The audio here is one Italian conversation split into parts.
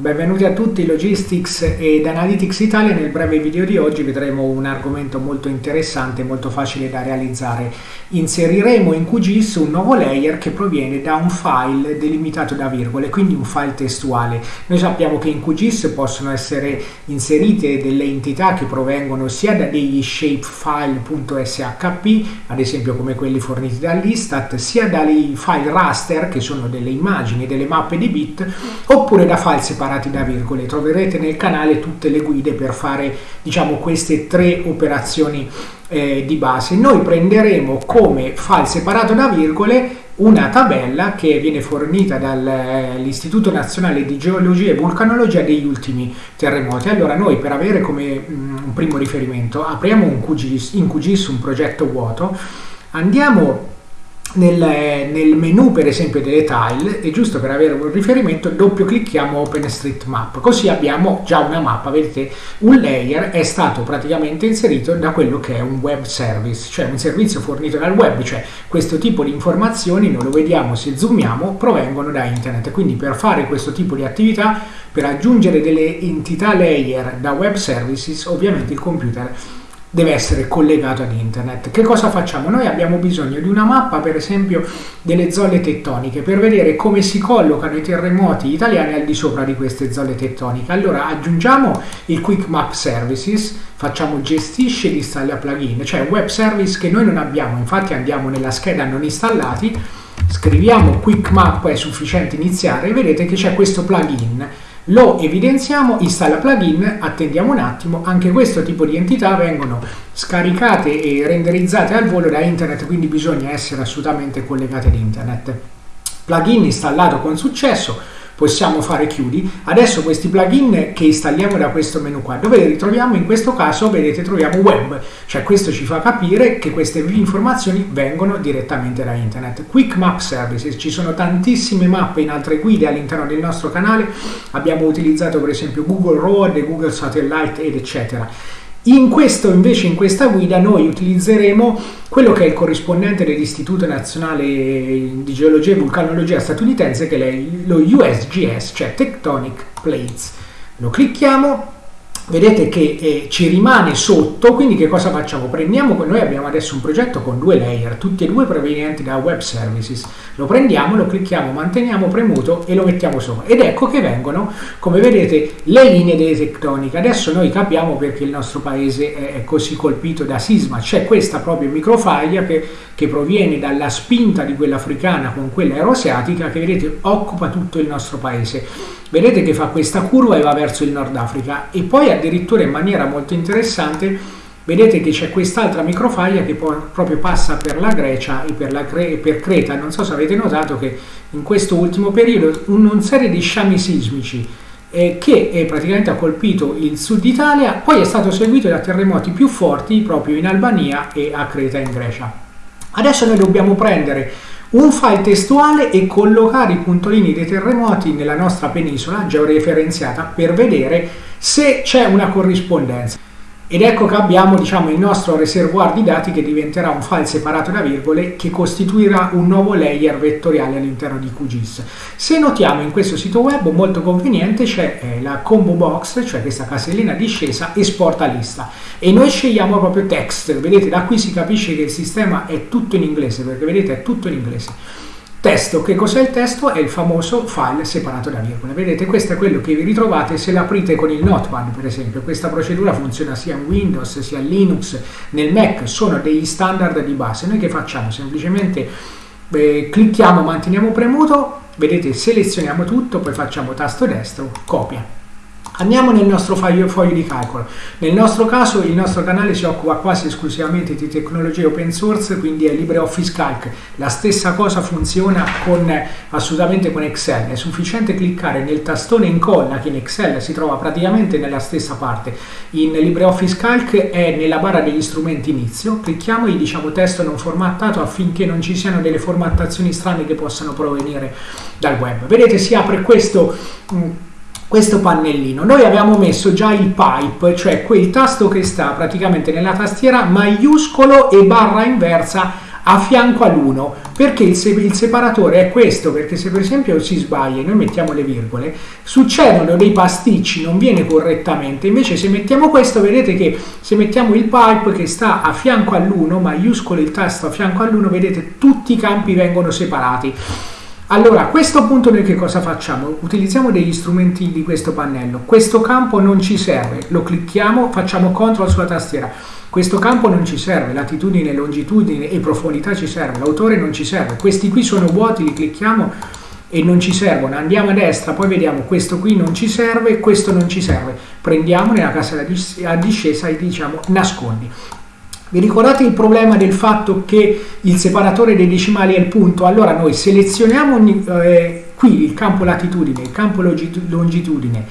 Benvenuti a tutti Logistics ed Analytics Italia. Nel breve video di oggi vedremo un argomento molto interessante e molto facile da realizzare. Inseriremo in QGIS un nuovo layer che proviene da un file delimitato da virgole, quindi un file testuale. Noi sappiamo che in QGIS possono essere inserite delle entità che provengono sia da degli shapefile.shp, ad esempio come quelli forniti dall'Istat, sia dai file raster che sono delle immagini, delle mappe di bit, oppure da file separati separati da virgole. Troverete nel canale tutte le guide per fare diciamo queste tre operazioni eh, di base. Noi prenderemo come file separato da virgole una tabella che viene fornita dall'Istituto Nazionale di Geologia e Vulcanologia degli ultimi terremoti. Allora noi per avere come mm, un primo riferimento apriamo QGIS, in QGIS un progetto vuoto, andiamo nel, nel, menu per esempio delle tile e giusto per avere un riferimento doppio clicchiamo OpenStreetMap così abbiamo già una mappa vedete un layer è stato praticamente inserito da quello che è un web service cioè un servizio fornito dal web cioè questo tipo di informazioni noi lo vediamo se zoomiamo provengono da internet. Quindi per fare questo tipo di attività per aggiungere delle entità layer da web services ovviamente il computer deve essere collegato ad internet. Che cosa facciamo? Noi abbiamo bisogno di una mappa, per esempio, delle zone tettoniche per vedere come si collocano i terremoti italiani al di sopra di queste zone tettoniche. Allora aggiungiamo il Quick Map Services, facciamo gestisce ed installa plugin, cioè web service che noi non abbiamo, infatti andiamo nella scheda non installati, scriviamo Quick Map, è sufficiente iniziare e vedete che c'è questo plugin lo evidenziamo, installa plugin, attendiamo un attimo, anche questo tipo di entità vengono scaricate e renderizzate al volo da internet, quindi bisogna essere assolutamente collegati ad internet. Plugin installato con successo, possiamo fare chiudi. Adesso questi plugin che installiamo da questo menu qua, dove li ritroviamo? In questo caso, vedete, troviamo web, cioè questo ci fa capire che queste informazioni vengono direttamente da internet. Quick Map Services, ci sono tantissime mappe in altre guide all'interno del nostro canale, abbiamo utilizzato per esempio Google Road, Google Satellite ed eccetera. In questo invece, in questa guida, noi utilizzeremo quello che è il corrispondente dell'Istituto Nazionale di Geologia e Vulcanologia statunitense, che è lo USGS, cioè Tectonic Plates. Lo clicchiamo vedete che eh, ci rimane sotto, quindi che cosa facciamo? Prendiamo, noi abbiamo adesso un progetto con due layer, tutti e due provenienti da web services, lo prendiamo, lo clicchiamo, manteniamo premuto e lo mettiamo sopra ed ecco che vengono, come vedete, le linee delle tectoniche. Adesso noi capiamo perché il nostro paese è così colpito da sisma, c'è questa proprio microfaglia che, che proviene dalla spinta di quella africana con quella euroasiatica che vedete occupa tutto il nostro paese. Vedete che fa questa curva e va verso il Nord Africa e poi addirittura in maniera molto interessante vedete che c'è quest'altra microfaglia che proprio passa per la Grecia e per, la Cre per Creta. Non so se avete notato che in questo ultimo periodo una serie di sciami sismici eh, che praticamente ha colpito il sud Italia, poi è stato seguito da terremoti più forti proprio in Albania e a Creta in Grecia. Adesso noi dobbiamo prendere un file testuale e collocare i puntolini dei terremoti nella nostra penisola georeferenziata per vedere se c'è una corrispondenza. Ed ecco che abbiamo diciamo, il nostro reservoir di dati che diventerà un file separato da virgole che costituirà un nuovo layer vettoriale all'interno di QGIS. Se notiamo in questo sito web molto conveniente c'è eh, la combo box, cioè questa casellina discesa esporta lista e noi scegliamo proprio text, vedete da qui si capisce che il sistema è tutto in inglese perché vedete è tutto in inglese. Testo, che cos'è il testo? È il famoso file separato da virgole. Vedete, questo è quello che vi ritrovate se l'aprite con il Notepad, per esempio. Questa procedura funziona sia in Windows, sia in Linux, nel Mac, sono degli standard di base. Noi che facciamo? Semplicemente eh, clicchiamo, manteniamo premuto, vedete, selezioniamo tutto, poi facciamo tasto destro, copia Andiamo nel nostro foglio, foglio, di calcolo. Nel nostro caso il nostro canale si occupa quasi esclusivamente di tecnologie open source, quindi è LibreOffice Calc. La stessa cosa funziona con, assolutamente con Excel. È sufficiente cliccare nel tastone incolla che in Excel si trova praticamente nella stessa parte. In LibreOffice Calc è nella barra degli strumenti inizio. Clicchiamo e diciamo testo non formattato affinché non ci siano delle formattazioni strane che possano provenire dal web. Vedete si apre questo mm, questo pannellino. Noi abbiamo messo già il pipe, cioè quel tasto che sta praticamente nella tastiera maiuscolo e barra inversa a fianco all'1 perché il, se- il, separatore è questo perché se per esempio si sbaglia e noi mettiamo le virgole succedono dei pasticci non viene correttamente invece se mettiamo questo vedete che se mettiamo il pipe che sta a fianco all'1 maiuscolo il tasto a fianco all'1 vedete tutti i campi vengono separati allora, a questo punto noi che cosa facciamo? Utilizziamo degli strumenti di questo pannello. Questo campo non ci serve, lo clicchiamo, facciamo CTRL sulla tastiera. Questo campo non ci serve, latitudine, longitudine e profondità ci serve, l'autore non ci serve. Questi qui sono vuoti, li clicchiamo e non ci servono. Andiamo a destra, poi vediamo questo qui non ci serve, questo non ci serve. Prendiamo nella casella a discesa e diciamo nascondi. Vi ricordate il problema del fatto che il separatore dei decimali è il punto? Allora noi selezioniamo eh, qui il campo latitudine, il campo longitudine,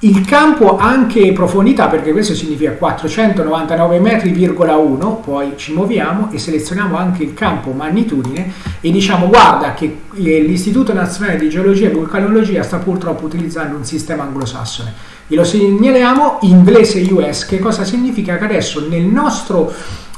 il campo anche profondità, perché questo significa 499 metri,1, poi ci muoviamo e selezioniamo anche il campo magnitudine e diciamo guarda che eh, l'Istituto Nazionale di Geologia e Vulcanologia sta purtroppo utilizzando un sistema anglosassone e lo segnaliamo inglese US, che cosa significa? Che adesso nel nostro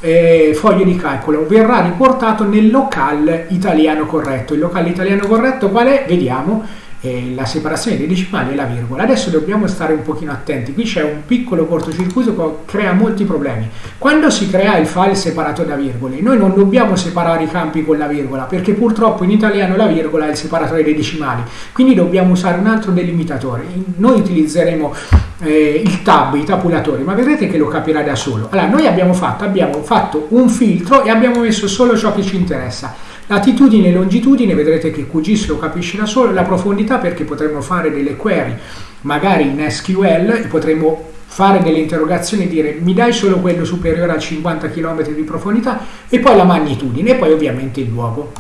eh, foglio di calcolo verrà riportato nel locale italiano corretto. Il locale italiano corretto qual è? Vediamo eh, la separazione dei decimali e la virgola. Adesso dobbiamo stare un pochino attenti, qui c'è un piccolo cortocircuito che crea molti problemi. Quando si crea il file separato da virgole, noi non dobbiamo separare i campi con la virgola, perché purtroppo in italiano la virgola è il separatore dei decimali, quindi dobbiamo usare un altro delimitatore. Noi utilizzeremo eh, il tab, i tabulatori, ma vedrete che lo capirà da solo. Allora, noi abbiamo fatto, abbiamo fatto un filtro e abbiamo messo solo ciò che ci interessa. Latitudine e longitudine, vedrete che QGIS lo capisce da solo, la profondità perché potremmo fare delle query magari in SQL e potremmo fare delle interrogazioni e dire mi dai solo quello superiore a 50 km di profondità e poi la magnitudine e poi ovviamente il luogo.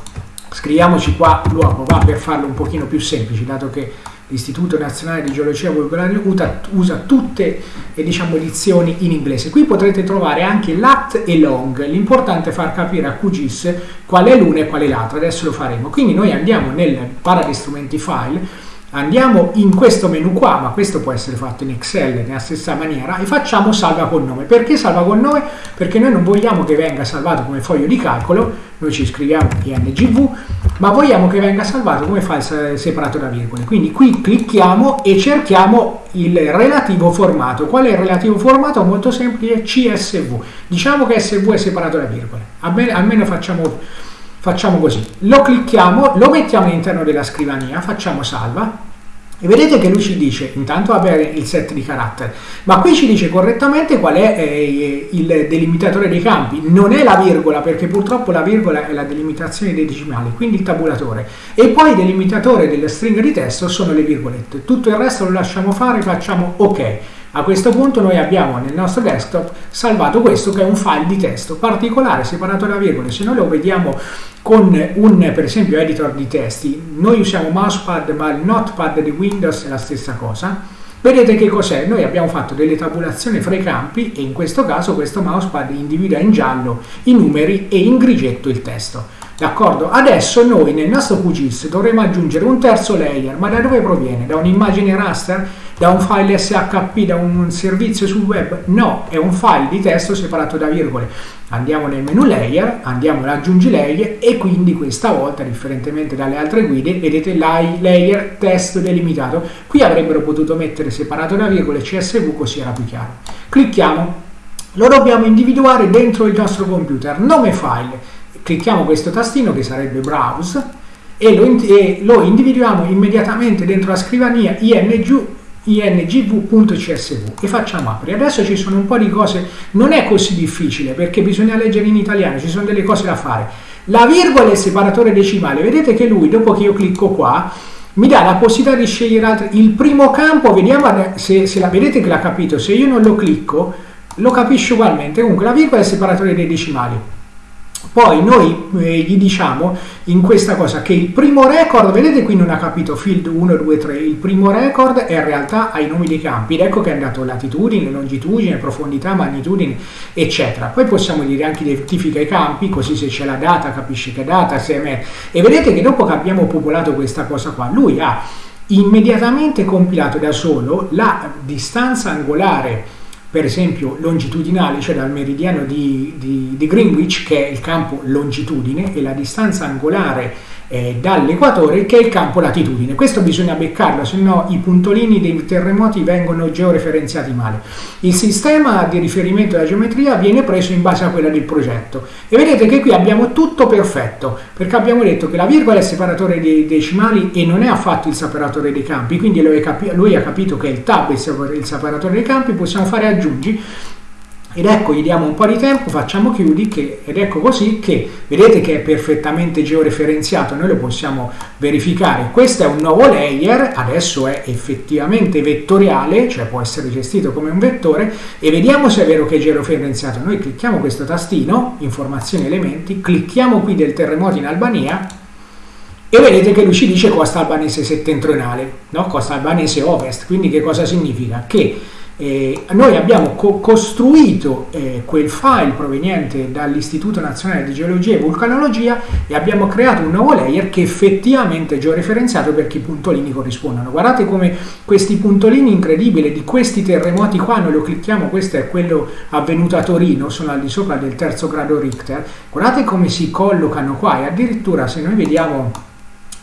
Scriviamoci qua luogo, va per farlo un pochino più semplice, dato che l'Istituto Nazionale di Geologia Vulcanaria usa, tutte le diciamo, edizioni in inglese. Qui potrete trovare anche lat e long, l'importante è far capire a QGIS qual è l'una e qual è l'altra, adesso lo faremo. Quindi noi andiamo nel para di strumenti file, andiamo in questo menu qua, ma questo può essere fatto in Excel nella stessa maniera, e facciamo salva col nome. Perché salva col nome? Perché noi non vogliamo che venga salvato come foglio di calcolo, noi ci scriviamo ingv, ma vogliamo che venga salvato come file separato da virgole. Quindi qui clicchiamo e cerchiamo il relativo formato. Qual è il relativo formato? Molto semplice, CSV. Diciamo che SV è separato da virgole. Almeno, facciamo, facciamo così. Lo clicchiamo, lo mettiamo all'interno della scrivania, facciamo salva e vedete che lui ci dice, intanto avere il set di caratteri, ma qui ci dice correttamente qual è eh, il delimitatore dei campi. Non è la virgola, perché purtroppo la virgola è la delimitazione dei decimali, quindi il tabulatore. E poi il delimitatore della stringa di testo sono le virgolette. Tutto il resto lo lasciamo fare, facciamo ok. A questo punto noi abbiamo nel nostro desktop salvato questo che è un file di testo particolare separato da virgole. Se noi lo vediamo con un per esempio editor di testi, noi usiamo mousepad ma il notepad di Windows è la stessa cosa. Vedete che cos'è? Noi abbiamo fatto delle tabulazioni fra i campi e in questo caso questo mousepad individua in giallo i numeri e in grigetto il testo. D'accordo? Adesso noi nel nostro QGIS dovremo aggiungere un terzo layer, ma da dove proviene? Da un'immagine raster? Da un file SHP? Da un servizio sul web? No, è un file di testo separato da virgole. Andiamo nel menu layer, andiamo in aggiungi layer e quindi questa volta, differentemente dalle altre guide, vedete layer testo delimitato. Qui avrebbero potuto mettere separato da virgole CSV così era più chiaro. Clicchiamo, lo dobbiamo individuare dentro il nostro computer, nome file clicchiamo questo tastino che sarebbe browse e lo, e lo individuiamo immediatamente dentro la scrivania ING, ingv.csv e facciamo aprire. Adesso ci sono un po' di cose, non è così difficile perché bisogna leggere in italiano, ci sono delle cose da fare. La virgola e il separatore decimale, vedete che lui dopo che io clicco qua mi dà la possibilità di scegliere altri. Il primo campo, vediamo se, se la vedete che l'ha capito, se io non lo clicco lo capisce ugualmente. Comunque la virgola è il separatore dei decimali. Poi noi eh, gli diciamo in questa cosa che il primo record, vedete qui non ha capito field 1, 2, 3, il primo record è in realtà ai nomi dei campi, ed ecco che è andato latitudine, longitudine, profondità, magnitudine, eccetera. Poi possiamo dire anche identifica i campi, così se c'è la data capisce che data, se è E vedete che dopo che abbiamo popolato questa cosa qua, lui ha immediatamente compilato da solo la distanza angolare per esempio longitudinali, cioè dal meridiano di, di, di Greenwich che è il campo longitudine e la distanza angolare eh, dall'equatore che è il campo latitudine. Questo bisogna beccarlo, se no i puntolini dei terremoti vengono georeferenziati male. Il sistema di riferimento della geometria viene preso in base a quella del progetto e vedete che qui abbiamo tutto perfetto perché abbiamo detto che la virgola è il separatore dei decimali e non è affatto il separatore dei campi, quindi lui, ha capito che il tab è il separatore dei campi, possiamo fare aggiungi ed ecco, gli diamo un po' di tempo, facciamo chiudi che, ed ecco così che vedete che è perfettamente georeferenziato, noi lo possiamo verificare. Questo è un nuovo layer, adesso è effettivamente vettoriale, cioè può essere gestito come un vettore e vediamo se è vero che è georeferenziato. Noi clicchiamo questo tastino, informazioni elementi, clicchiamo qui del terremoto in Albania e vedete che lui ci dice costa albanese settentrionale, no? costa albanese ovest, quindi che cosa significa? Che eh, noi abbiamo co costruito eh, quel file proveniente dall'Istituto Nazionale di Geologia e Vulcanologia e abbiamo creato un nuovo layer che effettivamente è georeferenziato perché i puntolini corrispondono. Guardate come questi puntolini incredibili di questi terremoti qua, noi lo clicchiamo, questo è quello avvenuto a Torino, sono al di sopra del terzo grado Richter, guardate come si collocano qua e addirittura se noi vediamo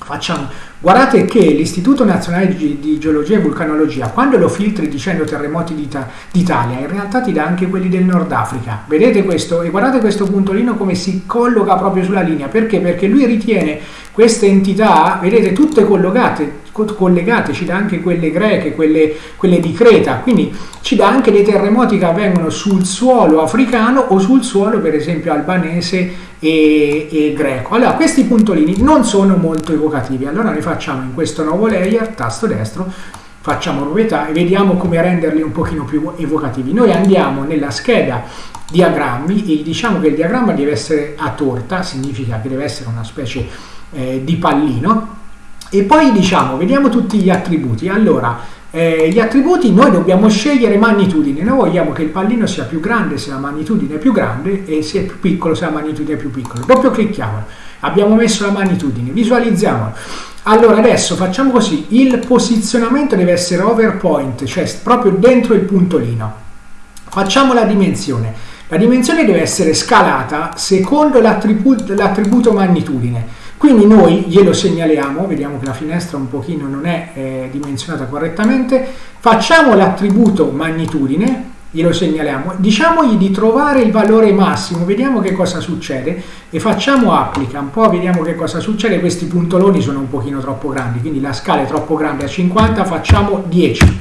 facciamo Guardate che l'Istituto Nazionale di Geologia e Vulcanologia, quando lo filtri dicendo terremoti d'Italia, in realtà ti dà anche quelli del Nord Africa. Vedete questo? E guardate questo puntolino come si colloca proprio sulla linea. Perché? Perché lui ritiene queste entità, vedete, tutte collegate, collegate, ci dà anche quelle greche, quelle, quelle di Creta, quindi ci dà anche dei terremoti che avvengono sul suolo africano o sul suolo, per esempio, albanese e, e, greco. Allora, questi puntolini non sono molto evocativi, allora ne facciamo in questo nuovo layer, tasto destro, facciamo proprietà e vediamo come renderli un pochino più evocativi. Noi andiamo nella scheda diagrammi e diciamo che il diagramma deve essere a torta, significa che deve essere una specie eh, di pallino, e poi diciamo, vediamo tutti gli attributi. Allora, eh, gli attributi noi dobbiamo scegliere magnitudine, noi vogliamo che il pallino sia più grande se la magnitudine è più grande e se è più piccolo se la magnitudine è più piccola. Doppio clicchiamo, abbiamo messo la magnitudine, visualizziamolo. Allora adesso facciamo così, il posizionamento deve essere over point, cioè proprio dentro il puntolino. Facciamo la dimensione. La dimensione deve essere scalata secondo l'attributo magnitudine. Quindi noi glielo segnaliamo, vediamo che la finestra un pochino non è eh, dimensionata correttamente, facciamo l'attributo magnitudine, glielo segnaliamo, diciamogli di trovare il valore massimo, vediamo che cosa succede e facciamo applica, un po' vediamo che cosa succede, questi puntoloni sono un pochino troppo grandi, quindi la scala è troppo grande a 50, facciamo 10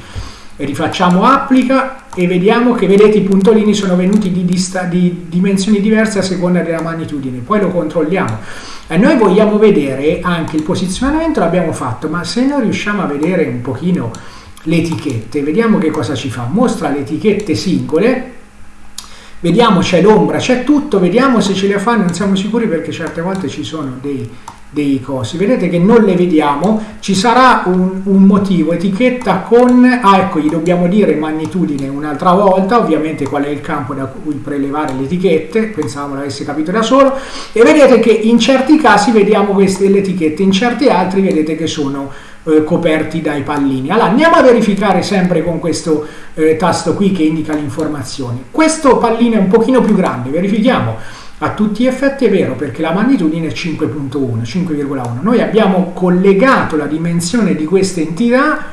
e rifacciamo applica e vediamo che vedete i puntolini sono venuti di, di dimensioni diverse a seconda della magnitudine, poi lo controlliamo. E noi vogliamo vedere anche il posizionamento, l'abbiamo fatto, ma se non riusciamo a vedere un pochino le etichette, vediamo che cosa ci fa. Mostra le etichette singole, vediamo c'è l'ombra, c'è tutto, vediamo se ce le fa, non siamo sicuri perché certe volte ci sono dei dei cosi. Vedete che non le vediamo, ci sarà un, un, motivo, etichetta con, ah ecco, gli dobbiamo dire magnitudine un'altra volta, ovviamente qual è il campo da cui prelevare le etichette, pensavamo l'avesse capito da solo, e vedete che in certi casi vediamo queste le etichette, in certi altri vedete che sono eh, coperti dai pallini. Allora andiamo a verificare sempre con questo eh, tasto qui che indica le informazioni. Questo pallino è un pochino più grande, verifichiamo a tutti gli effetti è vero perché la magnitudine è 5.1, 5,1. Noi abbiamo collegato la dimensione di questa entità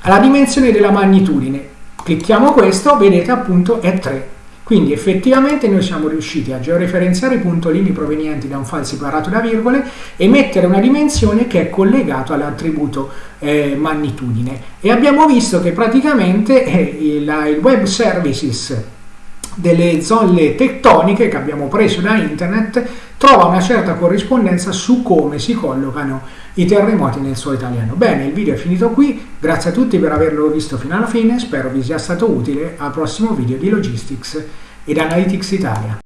alla dimensione della magnitudine. Clicchiamo questo, vedete appunto è 3. Quindi effettivamente noi siamo riusciti a georeferenziare i puntolini provenienti da un file separato da virgole e mettere una dimensione che è collegata all'attributo eh, magnitudine. E abbiamo visto che praticamente eh, il, il web services delle zolle tettoniche che abbiamo preso da internet trova una certa corrispondenza su come si collocano i terremoti nel suolo italiano. Bene, il video è finito qui, grazie a tutti per averlo visto fino alla fine, spero vi sia stato utile, al prossimo video di Logistics ed Analytics Italia.